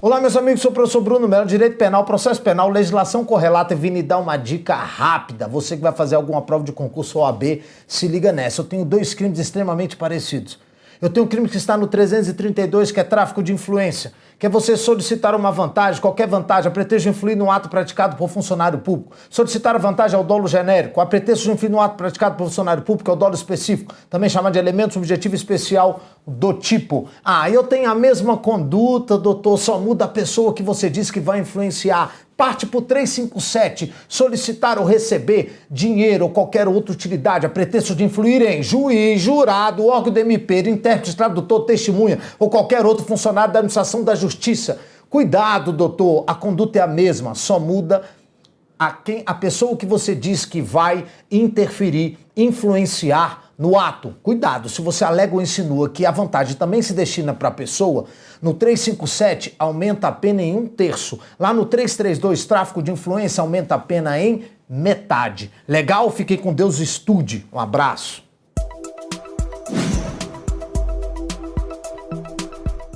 Olá, meus amigos, sou o professor Bruno Melo, Direito Penal, Processo Penal, Legislação Correlata e vim lhe dar uma dica rápida. Você que vai fazer alguma prova de concurso OAB, se liga nessa. Eu tenho dois crimes extremamente parecidos. Eu tenho um crime que está no 332, que é tráfico de influência, que é você solicitar uma vantagem, qualquer vantagem, a pretexto de influir no ato praticado por funcionário público. Solicitar a vantagem ao dolo genérico, a pretexto de influir no ato praticado por funcionário público, é o dolo específico, também chamado de elemento subjetivo especial do tipo. Ah, eu tenho a mesma conduta, doutor, só muda a pessoa que você disse que vai influenciar. Parte por 357, solicitar ou receber dinheiro ou qualquer outra utilidade. A pretexto de influir em juiz, jurado, órgão do MP, intérprete, tradutor, testemunha ou qualquer outro funcionário da administração da justiça. Cuidado, doutor, a conduta é a mesma, só muda a quem a pessoa que você diz que vai interferir, influenciar no ato. Cuidado, se você alega ou insinua que a vantagem também se destina para a pessoa, no 357 aumenta a pena em um terço. Lá no 332, tráfico de influência, aumenta a pena em metade. Legal? Fiquei com Deus, estude. Um abraço.